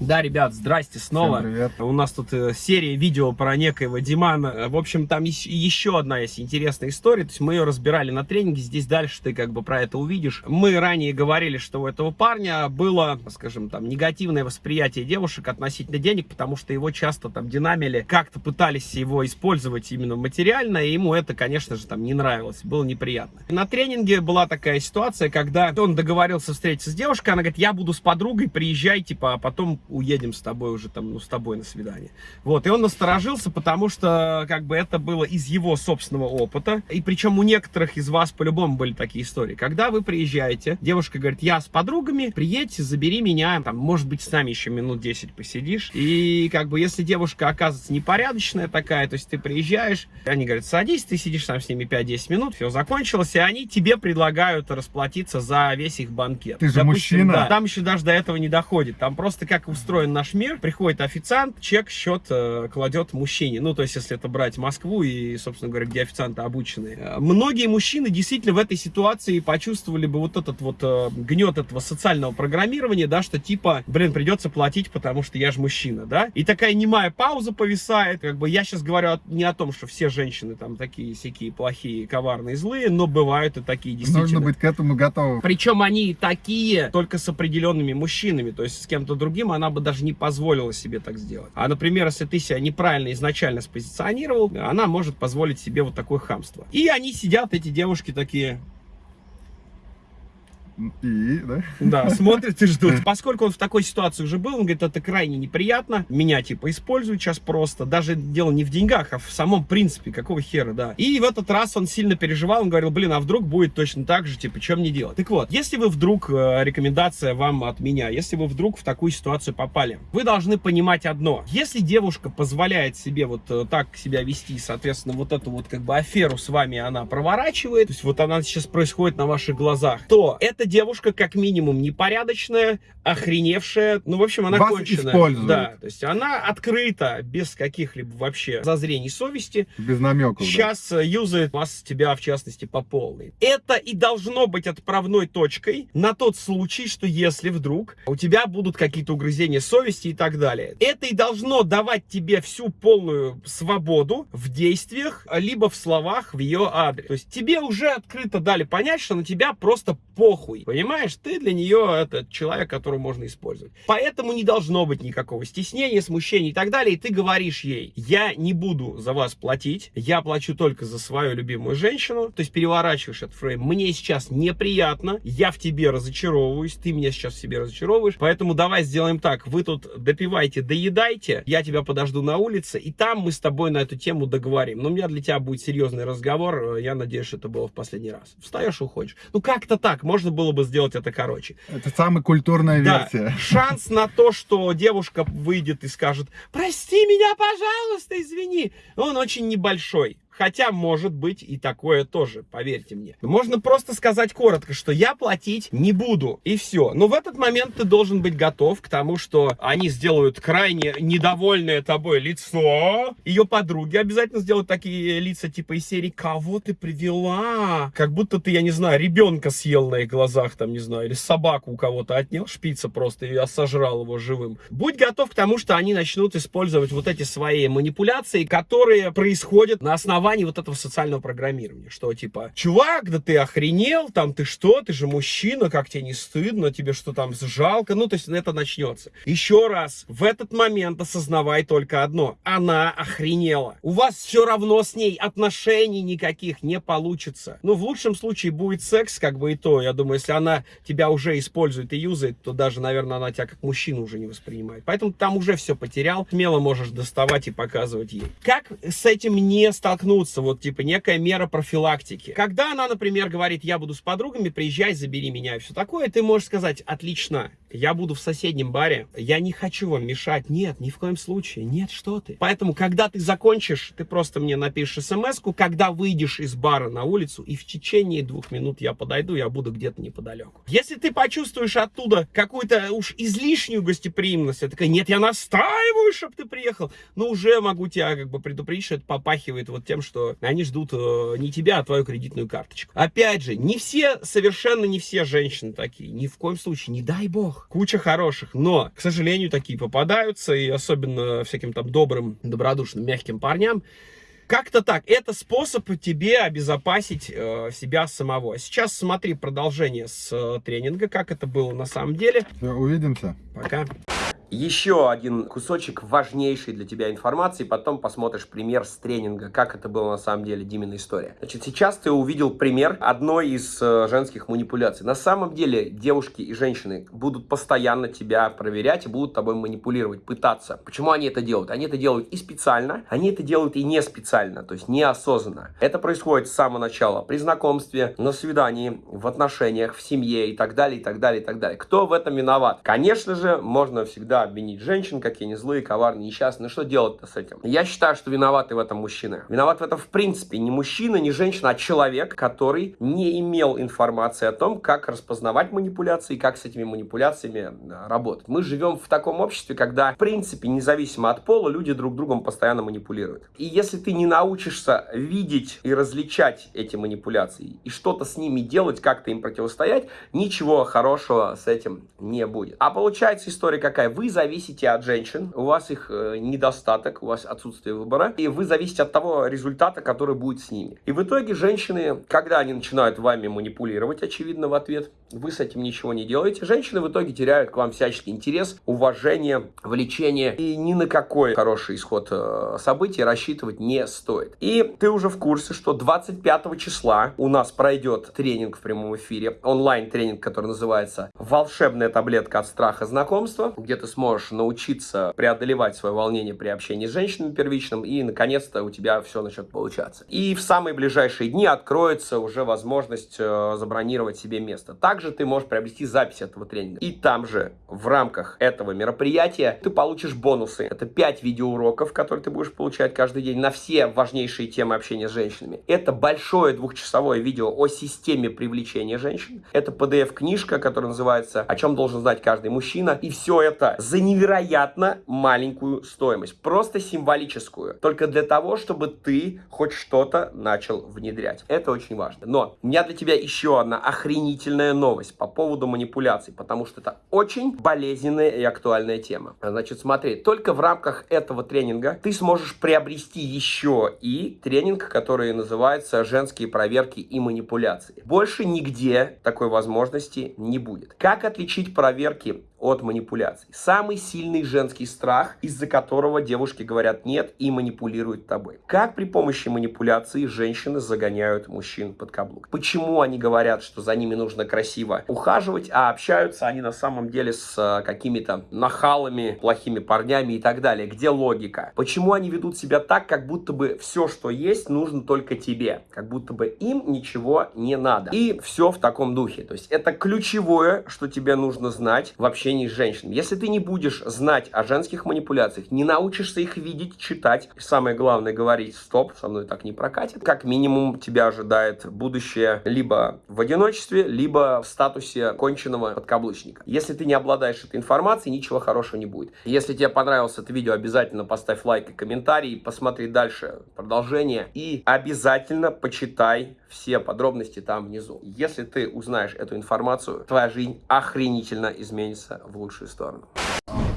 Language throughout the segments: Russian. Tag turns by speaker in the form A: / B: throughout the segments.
A: Да, ребят, здрасте снова.
B: Всем привет.
A: У нас тут э, серия видео про некоего Димана. В общем, там ещ- еще одна есть интересная история. То есть мы ее разбирали на тренинге. Здесь дальше ты как бы про это увидишь. Мы ранее говорили, что у этого парня было, скажем, там негативное восприятие девушек относительно денег, потому что его часто там динамили, как-то пытались его использовать именно материально, и ему это, конечно же, там не нравилось, было неприятно. На тренинге была такая ситуация, когда он договорился встретиться с девушкой, она говорит, я буду с подругой, приезжай, типа, а потом уедем с тобой уже там, ну, с тобой на свидание. Вот, и он насторожился, потому что, как бы, это было из его собственного опыта, и причем у некоторых из вас по-любому были такие истории. Когда вы приезжаете, девушка говорит, я с подругами, приедь, забери меня, там, может быть, с нами еще минут 10 посидишь, и, как бы, если девушка оказывается непорядочная такая, то есть ты приезжаешь, они говорят, садись, ты сидишь там с ними 5-10 минут, все закончилось, и они тебе предлагают расплатиться за весь их банкет.
B: Ты же мужчина.
A: да, там еще даже до этого не доходит. Там просто как устроен наш мир, приходит официант, чек, счет э, кладет мужчине. Ну, то есть, если это брать Москву и, собственно говоря, где официанты обученные. Э, Многие мужчины действительно в этой ситуации почувствовали бы вот этот вот э, гнет этого социального программирования, да, что типа, блин, придется платить, потому что я же мужчина, да. И такая немая пауза повисает. Как бы я сейчас говорю не о том, что все женщины там такие всякие плохие, коварные, злые, но бывают и такие действительно.
B: Нужно быть к этому готовым.
A: Причем они такие только с определенными мужчинами, то есть с кем-то другим она бы даже не позволила себе так сделать. А, например, если ты себя неправильно изначально спозиционировал, она может позволить себе вот такое хамство. И они сидят, эти девушки такие,
B: И, да?
A: да, смотрят и ждут. Поскольку он в такой ситуации уже был, он говорит, это крайне неприятно. Меня, типа, используют сейчас просто. Даже дело не в деньгах, а в самом принципе. Какого хера, да. И в этот раз он сильно переживал. Он говорил, блин, а вдруг будет точно так же, типа, чем мне делать? Так вот, если вы вдруг, э, рекомендация вам от меня, если вы вдруг в такую ситуацию попали, вы должны понимать одно. Если девушка позволяет себе вот э, так себя вести, соответственно, вот эту вот как бы аферу с вами она проворачивает, то есть вот она сейчас происходит на ваших глазах, то эта девушка как минимум непорядочная, охреневшая, ну, в общем, она
B: Вас
A: конченая.
B: используют.
A: Да, то есть она открыта, без каких-либо вообще зазрений совести,
B: Без намеков. да.
A: сейчас э, юзает вас, тебя в частности, по полной. Это и должно быть отправной точкой на тот случай, что если вдруг у тебя будут какие-то угрызения совести и так далее. Это и должно давать тебе всю полную свободу в действиях, либо в словах в ее адрес. То есть тебе уже открыто дали понять, что на тебя просто похуй. Понимаешь, ты для нее это человек, которого можно использовать. Поэтому не должно быть никакого стеснения, смущения и так далее. И ты говоришь ей, я не буду за вас платить, я плачу только за свою любимую женщину. То есть переворачиваешь этот фрейм. Мне сейчас неприятно, я в тебе разочаровываюсь, ты меня сейчас в себе разочаровываешь. Поэтому давай сделаем так, вы тут допивайте, доедайте, я тебя подожду на улице, и там мы с тобой на эту тему договорим. Но у меня для тебя будет серьезный разговор, я надеюсь, это было в последний раз. Встаешь уходишь. Ну как-то так, можно было бы сделать это короче.
B: Это самая культурная
A: Да,
B: версия.
A: шанс на то, что девушка выйдет и скажет, прости меня, пожалуйста, извини, он очень небольшой. Хотя, может быть, и такое тоже, поверьте мне. Можно просто сказать коротко, что я платить не буду, и все. Но в этот момент ты должен быть готов к тому, что они сделают крайне недовольное тобой лицо. Ее подруги обязательно сделают такие лица, типа из серии «Кого ты привела?» Как будто ты, я не знаю, ребенка съел на их глазах, там, не знаю, или собаку у кого-то отнял, шпица просто, и сожрал его живым. Будь готов к тому, что они начнут использовать вот эти свои манипуляции, которые происходят на основании вот этого социального программирования. Что типа, чувак, да ты охренел, там ты что, ты же мужчина, как тебе не стыдно, тебе что там жалко, ну то есть это начнется. Еще раз, в этот момент осознавай только одно, она охренела. У вас все равно с ней отношений никаких не получится. Ну в лучшем случае будет секс, как бы и то, я думаю, если она тебя уже использует и юзает, то даже, наверное, она тебя как мужчину уже не воспринимает. Поэтому там уже все потерял, смело можешь доставать и показывать ей. Как с этим не столкнуться? Вот, типа, некая мера профилактики. Когда она, например, говорит, я буду с подругами, приезжай, забери меня и все такое, ты можешь сказать, отлично, я буду в соседнем баре, я не хочу вам мешать. Нет, ни в коем случае. Нет, что ты. Поэтому, когда ты закончишь, ты просто мне напишешь смс когда выйдешь из бара на улицу, и в течение двух минут я подойду, я буду где-то неподалеку. Если ты почувствуешь оттуда какую-то уж излишнюю гостеприимность, я такая, нет, я настаиваю, чтобы ты приехал, но уже могу тебя как бы предупредить, что это попахивает вот тем, что они ждут э, не тебя, а твою кредитную карточку. Опять же, не все, совершенно не все женщины такие, ни в коем случае, не дай бог.
C: Куча хороших, но, к сожалению, такие попадаются, и особенно всяким там добрым, добродушным, мягким парням, как-то так. Это способ тебе обезопасить э, себя самого. Сейчас смотри продолжение с э, тренинга, как это было на самом деле.
B: Все, увидимся.
C: Пока.
A: Еще один кусочек важнейшей для тебя информации, потом посмотришь пример с тренинга, как это было на самом деле, Димина история. Значит, сейчас ты увидел пример одной из э, женских манипуляций. На самом деле девушки и женщины будут постоянно тебя проверять и будут тобой манипулировать, пытаться. Почему они это делают? Они это делают и специально, они это делают и не специально, то есть неосознанно. Это происходит с самого начала, при знакомстве, на свидании, в отношениях, в семье и так далее, и так далее, и так далее. Кто в этом виноват? Конечно же, можно всегда обвинить женщин, какие они злые, коварные, несчастные. Что делать-то с этим? Я считаю, что виноваты в этом мужчины. Виноват в этом в принципе не мужчина, не женщина, а человек, который не имел информации о том, как распознавать манипуляции и как с этими манипуляциями работать. Мы живем в таком обществе, когда, в принципе, независимо от пола, люди друг другом постоянно манипулируют. И если ты не научишься видеть и различать эти манипуляции и что-то с ними делать, как-то им противостоять, ничего хорошего с этим не будет. А получается история какая? Вы зависите от женщин, у вас их э, недостаток, у вас отсутствие выбора, и вы зависите от того результата, который будет с ними. И в итоге женщины, когда они начинают вами манипулировать, очевидно, в ответ, вы с этим ничего не делаете, женщины в итоге теряют к вам всяческий интерес, уважение, влечение, и ни на какой хороший исход э, событий рассчитывать не стоит. И ты уже в курсе, что 25 числа у нас пройдет тренинг в прямом эфире, онлайн-тренинг, который называется «Волшебная таблетка от страха знакомства», где ты сможешь научиться преодолевать свое волнение при общении с женщинами первичным, и, наконец-то, у тебя все начнет получаться. И в самые ближайшие дни откроется уже возможность э, забронировать себе место. Также ты можешь приобрести запись этого тренинга. И там же, в рамках этого мероприятия, ты получишь бонусы. Это 5 видеоуроков, которые ты будешь получать каждый день на все важнейшие темы общения с женщинами. Это большое двухчасовое видео о системе привлечения женщин. Это PDF-книжка, которая называется «О чем должен знать каждый мужчина». И все это за невероятно маленькую стоимость. Просто символическую. Только для того, чтобы ты хоть что-то начал внедрять. Это очень важно. Но у меня для тебя еще одна охренительная новость по поводу манипуляций. Потому что это очень болезненная и актуальная тема. Значит, смотри, только в рамках этого тренинга ты сможешь приобрести еще и тренинг, который называется «Женские проверки и манипуляции». Больше нигде такой возможности не будет. Как отличить проверки от манипуляций. Самый сильный женский страх, из-за которого девушки говорят нет и манипулируют тобой. Как при помощи манипуляции женщины загоняют мужчин под каблук? Почему они говорят, что за ними нужно красиво ухаживать, а общаются они на самом деле с э, какими-то нахалами, плохими парнями и так далее? Где логика? Почему они ведут себя так, как будто бы все, что есть, нужно только тебе? Как будто бы им ничего не надо. И все в таком духе. То есть это ключевое, что тебе нужно знать в общении общении с женщинами. Если ты не будешь знать о женских манипуляциях, не научишься их видеть, читать, и самое главное говорить «стоп, со мной так не прокатит», как минимум тебя ожидает будущее либо в одиночестве, либо в статусе конченного подкаблучника. Если ты не обладаешь этой информацией, ничего хорошего не будет. Если тебе понравилось это видео, обязательно поставь лайк и комментарий, посмотри дальше продолжение и обязательно почитай все подробности там внизу. Если ты узнаешь эту информацию, твоя жизнь охренительно изменится в лучшую сторону.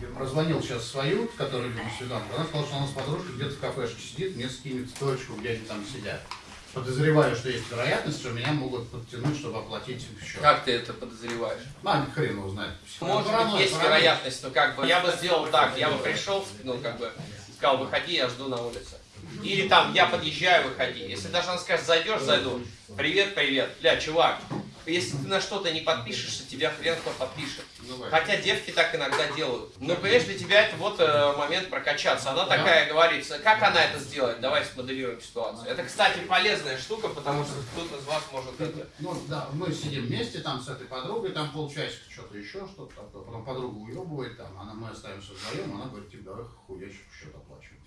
D: Я прозвонил сейчас свою, которая любит свиданку. Она сказала, что она с подружкой где-то в кафешке сидит, мне скинет точку, где они там сидят. Подозреваю, что есть вероятность, что меня могут подтянуть, чтобы оплатить счет.
E: Как ты это подозреваешь?
D: А, хрен его знает.
E: Может
D: Паранойя,
E: быть, есть
D: паранойя.
E: вероятность, но как бы я бы сделал так, я бы пришел, ну как бы сказал, выходи, я жду на улице. Или там, я подъезжаю, выходи. Если даже она скажет, зайдешь, зайду. Привет, привет. Бля, чувак, если ты на что-то не подпишешься, тебя хрен кто подпишет.
D: Давай.
E: Хотя девки так иногда делают. Но, понимаешь, для тебя это вот э, момент прокачаться. Она такая говорит, как она это сделает? Давай смоделируем ситуацию. Это, кстати, полезная штука, потому что кто-то из вас может это...
D: Ну да, мы сидим вместе там с этой подругой, там полчасика что-то еще, что-то такое. Потом подруга уебывает там, она, мы остаемся вдвоем, она говорит, типа, давай хуячий счет оплачиваем.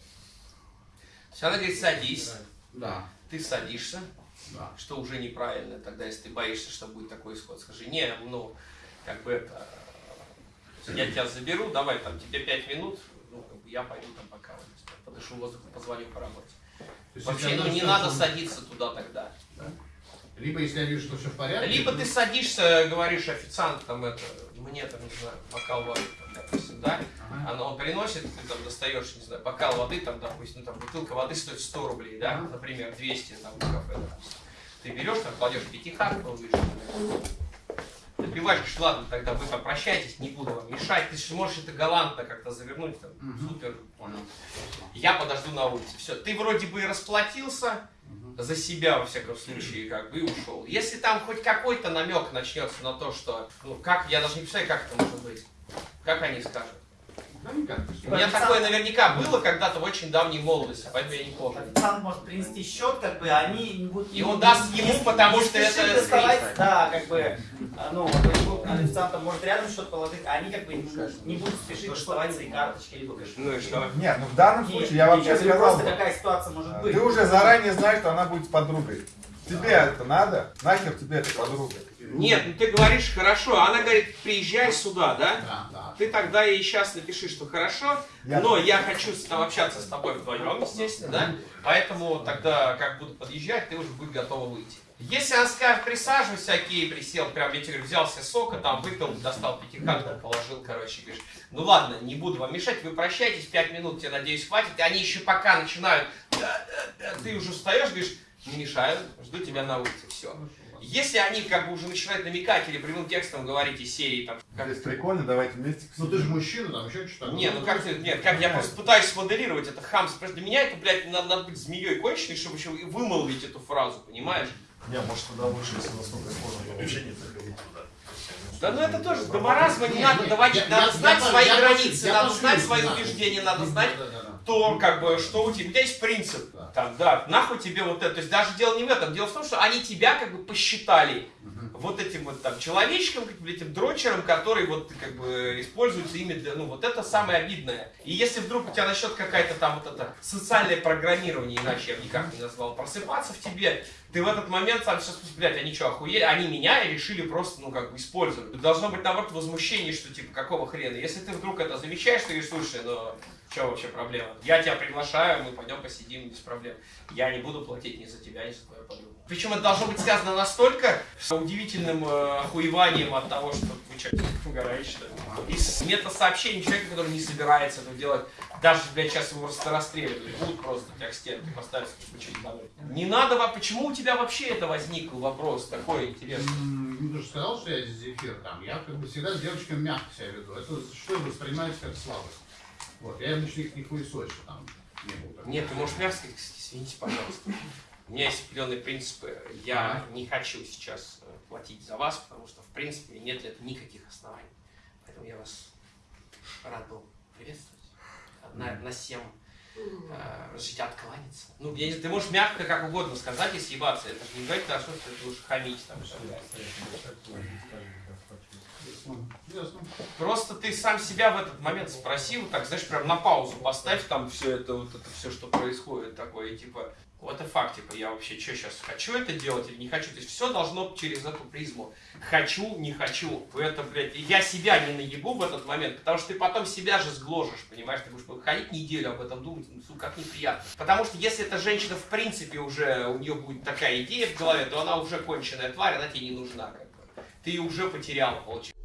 E: Она говорит, садись.
D: Да,
E: Ты садишься.
D: да.
E: что уже неправильно, тогда если ты боишься, что будет такой исход, скажи, не, ну, как бы это, я тебя заберу, давай, там, тебе пять минут, ну, как бы я пойду там пока, подышу воздух, позвоню по работе.
D: Есть,
E: Вообще, ну, не надо садиться туда тогда.
D: Либо если я вижу, что все в порядке.
E: Либо ты садишься, говоришь, официант, там, это,
A: мне там, не знаю, бокал воды, там, допустим, да, оно он приносит, ты там достаешь, не знаю, бокал воды, там, допустим, там бутылка воды стоит 100 рублей, да, например, 200 там в кафе, допустим. Ты берешь, там, кладешь пятихатку, выше, Напиваешь, говоришь, ладно, тогда вы попрощайтесь, не буду вам мешать. Ты же можешь это галантно как-то завернуть, там,
D: Мгм.
A: супер.
D: Понял.
A: Я подожду на улице. Все, ты вроде бы и расплатился за себя, во всяком случае, как бы, и ушел. Если там хоть какой-то намек начнется на то, что, ну, как, я даже не представляю, как это может быть. Как они скажут?
D: Да никак.
A: У меня такое наверняка было когда-то в очень давней молодости, поэтому я не помню.
F: Официант может принести счет, как бы, они не будут...
A: И он даст ему, потому
F: не
A: что это
F: доставать. Да, как бы, а, ну, официант может рядом счет положить, а они как бы не, не будут спешить доставать свои карточки, либо кошелек.
A: Ну и что?
B: Нет, ну в данном случае я вообще сказал,
F: просто какая ситуация может быть.
B: ты уже заранее знаешь, что она будет с подругой. Тебе это надо? Нахер тебе эта подруга?
A: Нет, ну ты говоришь хорошо, а она говорит, приезжай сюда, да?
D: Да, да.
A: Ты тогда ей сейчас напиши, что хорошо,
B: Я-
A: но я хочу с тобой общаться с тобой вдвоем, естественно, да? Поэтому тогда, как буду подъезжать, ты уже будешь готова выйти. Если она скажет, присаживайся, окей, присел, прям, я тебе говорю, взял себе сока, там, выпил, достал пятихатку, положил, короче, говоришь, ну ладно, не буду вам мешать, вы прощайтесь, пять минут тебе, надеюсь, хватит, и они еще пока начинают, да, да, да, ты уже встаешь, говоришь, не мешаю, жду тебя на улице, все. Если они как бы уже начинают намекать или прямым текстом говорить из серии там, как
B: Здесь прикольно, давайте вместе.
D: Ну ты же мужчина, там еще что-то.
A: не, ну как ты, нет, как я просто пытаюсь смоделировать это хамство. Просто для меня это, блядь, надо, надо быть змеей конченой, чтобы еще и вымолвить эту фразу, понимаешь?
G: Не, может тогда лучше, если настолько сложно, то вообще не заходить туда.
A: Да ну это тоже, до маразма не надо доводить, надо знать свои границы, надо знать свои убеждения, надо знать. То, как бы, что у тебя, у тебя есть принцип,
D: Да.
A: там, да, нахуй тебе вот это, то есть даже дело не в этом, дело в том, что они тебя как бы посчитали вот этим вот там человечком, как бы этим дрочером, который вот как бы используется ими для, ну вот это самое обидное. И если вдруг у тебя начнет какая-то там вот это социальное программирование, иначе я бы никак не назвал, просыпаться в тебе, ты в этот момент сам сейчас, блядь, они что, охуели? Они меня и решили просто, ну, как бы использовать. Должно быть, наоборот, возмущение, что, типа, какого хрена? Если ты вдруг это замечаешь, ты говоришь, слушай, ну, что вообще проблема? Я тебя приглашаю, мы пойдем посидим без проблем. Я не буду платить ни за тебя, ни за твою подругу. Причем это должно быть сказано настолько с удивительным э, охуеванием от того, что вы что, угораете, что ли? И с мета-сообщений человека, который не собирается это делать, даже, блядь, сейчас его рас- расстреливают, будут просто тебя к стенке поставить, что, ебанули? Не надо, почему у тебя вообще это возник вопрос такой интересный?
D: Ну, ты же сказал, что я зефир там. Я как бы всегда с девочками мягко себя веду. Это что воспринимается как слабость. Вот, я обычно их не хуесочу там. Не был такого.
A: Нет, ты можешь мягко сказать, извините, пожалуйста. У меня есть определенные принципы. Я не хочу сейчас э, платить за вас, потому что, в принципе, нет для этого никаких оснований. Поэтому я вас рад был приветствовать. На, на всем э, разрешите откланяться. Ну, я ты можешь мягко как угодно сказать и съебаться. Это же не говорит, что ты будешь хамить там. Просто ты сам себя в этот момент спросил, так, знаешь, прям на паузу поставь там все это, вот это все, что происходит такое, и типа, и факт, типа, я вообще что сейчас, хочу это делать или не хочу? То есть все должно через эту призму. Хочу, не хочу. Это, блядь, я себя не наебу в этот момент, потому что ты потом себя же сгложишь, понимаешь? Ты будешь ходить неделю об этом думать, ну, сука, как неприятно. Потому что если эта женщина, в принципе, уже, у нее будет такая идея в голове, то она уже конченая тварь, она тебе не нужна, как бы. Ты уже потерял, получается.